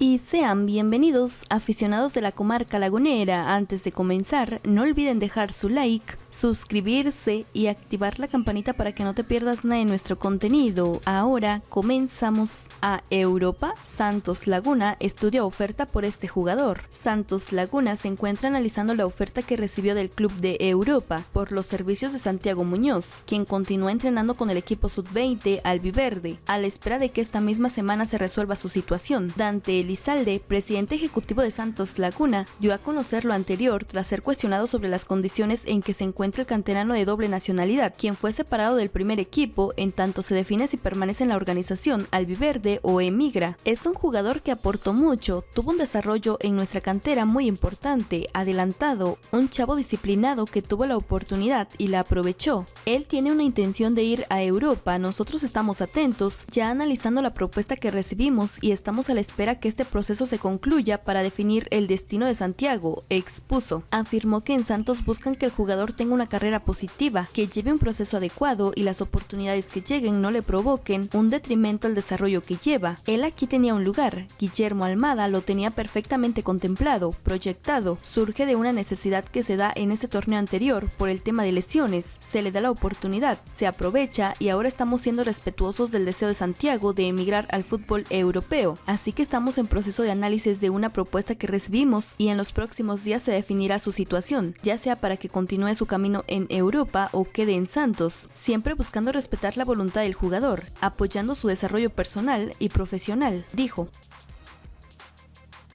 Y sean bienvenidos aficionados de la comarca lagunera. Antes de comenzar, no olviden dejar su like, suscribirse y activar la campanita para que no te pierdas nada de nuestro contenido. Ahora comenzamos a Europa. Santos Laguna estudia oferta por este jugador. Santos Laguna se encuentra analizando la oferta que recibió del club de Europa por los servicios de Santiago Muñoz, quien continúa entrenando con el equipo sub-20 albiverde, a la espera de que esta misma semana se resuelva su situación. Dante Elizalde, presidente ejecutivo de Santos Laguna, dio a conocer lo anterior tras ser cuestionado sobre las condiciones en que se encuentra el canterano de doble nacionalidad, quien fue separado del primer equipo en tanto se define si permanece en la organización albiverde o emigra. Es un jugador que aportó mucho, tuvo un desarrollo en nuestra cantera muy importante, adelantado, un chavo disciplinado que tuvo la oportunidad y la aprovechó. Él tiene una intención de ir a Europa, nosotros estamos atentos, ya analizando la propuesta que recibimos y estamos a la espera que este proceso se concluya para definir el destino de Santiago, expuso. Afirmó que en Santos buscan que el jugador tenga una carrera positiva, que lleve un proceso adecuado y las oportunidades que lleguen no le provoquen un detrimento al desarrollo que lleva. Él aquí tenía un lugar, Guillermo Almada lo tenía perfectamente contemplado, proyectado, surge de una necesidad que se da en ese torneo anterior por el tema de lesiones, se le da la oportunidad, se aprovecha y ahora estamos siendo respetuosos del deseo de Santiago de emigrar al fútbol europeo, así que estamos en proceso de análisis de una propuesta que recibimos y en los próximos días se definirá su situación, ya sea para que continúe su camino en Europa o quede en Santos, siempre buscando respetar la voluntad del jugador, apoyando su desarrollo personal y profesional, dijo.